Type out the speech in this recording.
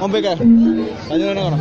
മുമ്പേക്കേ. അതിന് വേണം